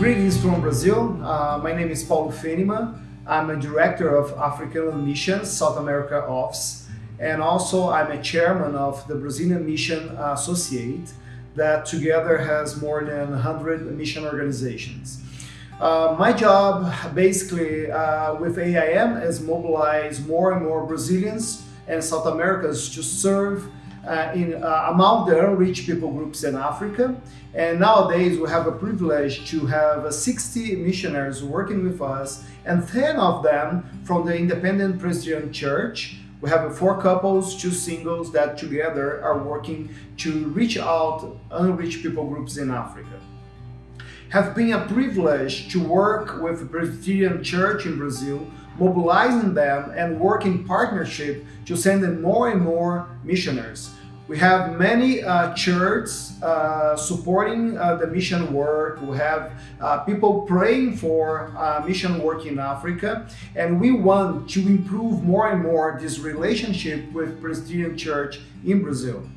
Greetings from Brazil. Uh, my name is Paulo Fenima. I'm a director of African Mission South America Office, and also I'm a chairman of the Brazilian Mission Associate that together has more than 100 mission organizations. Uh, my job basically uh, with AIM is mobilize more and more Brazilians and South Americans to serve uh, in, uh, among the unreached people groups in Africa. And nowadays we have a privilege to have 60 missionaries working with us and 10 of them from the Independent Presbyterian Church. We have four couples, two singles that together are working to reach out unreached people groups in Africa. Have been a privilege to work with the Presbyterian Church in Brazil mobilizing them and work in partnership to send in more and more missionaries. We have many uh, churches uh, supporting uh, the mission work. We have uh, people praying for uh, mission work in Africa. And we want to improve more and more this relationship with Presbyterian Church in Brazil.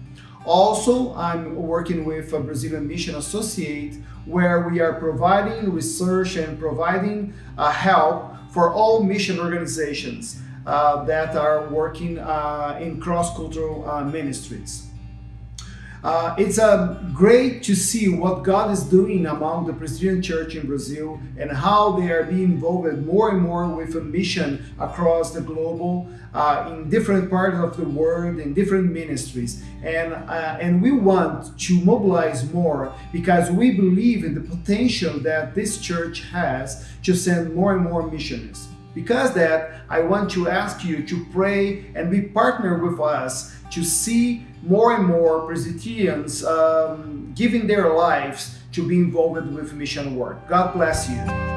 Also, I'm working with a Brazilian Mission Associate where we are providing research and providing uh, help for all mission organizations that are working uh, in cross-cultural uh, ministries. Uh, it's uh, great to see what God is doing among the Presbyterian Church in Brazil and how they are being involved more and more with a mission across the global, uh, in different parts of the world, in different ministries. And, uh, and we want to mobilize more because we believe in the potential that this church has to send more and more missionaries. Because that, I want to ask you to pray and be partner with us to see more and more Presbyterians um, giving their lives to be involved with mission work. God bless you.